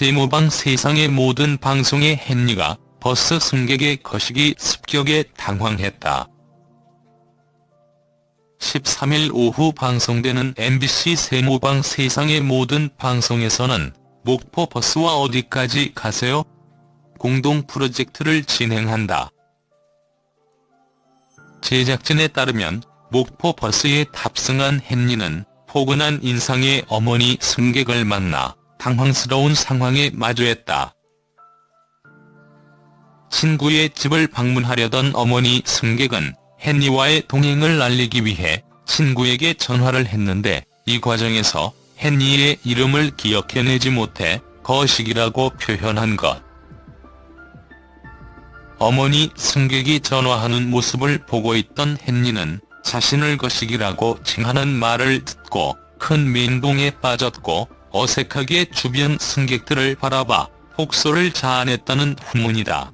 세모방 세상의 모든 방송의 헨리가 버스 승객의 거시기 습격에 당황했다. 13일 오후 방송되는 MBC 세모방 세상의 모든 방송에서는 목포 버스와 어디까지 가세요? 공동 프로젝트를 진행한다. 제작진에 따르면 목포 버스에 탑승한 헨리는 포근한 인상의 어머니 승객을 만나 당황스러운 상황에 마주했다. 친구의 집을 방문하려던 어머니 승객은 헨리와의 동행을 알리기 위해 친구에게 전화를 했는데 이 과정에서 헨리의 이름을 기억해내지 못해 거식이라고 표현한 것. 어머니 승객이 전화하는 모습을 보고 있던 헨리는 자신을 거식이라고 칭하는 말을 듣고 큰 멘붕에 빠졌고 어색하게 주변 승객들을 바라봐 혹소를 자아냈다는 후문이다.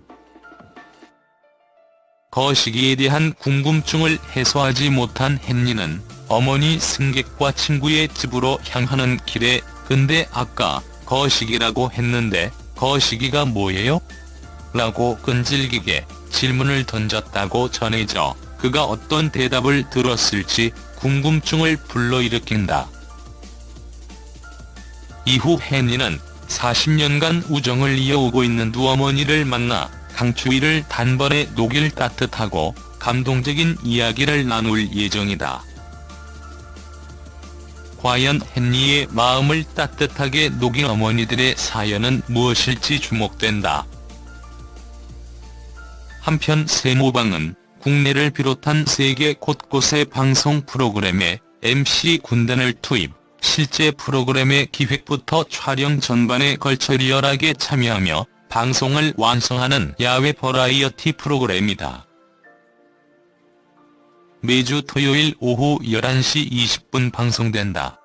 거시기에 대한 궁금증을 해소하지 못한 헨리는 어머니 승객과 친구의 집으로 향하는 길에 근데 아까 거시기라고 했는데 거시기가 뭐예요? 라고 끈질기게 질문을 던졌다고 전해져 그가 어떤 대답을 들었을지 궁금증을 불러일으킨다. 이후 헨리는 40년간 우정을 이어오고 있는 두 어머니를 만나 강추위를 단번에 녹일 따뜻하고 감동적인 이야기를 나눌 예정이다. 과연 헨리의 마음을 따뜻하게 녹인 어머니들의 사연은 무엇일지 주목된다. 한편 세모방은 국내를 비롯한 세계 곳곳의 방송 프로그램에 MC 군단을 투입, 실제 프로그램의 기획부터 촬영 전반에 걸쳐 리얼하게 참여하며 방송을 완성하는 야외 버라이어티 프로그램이다. 매주 토요일 오후 11시 20분 방송된다.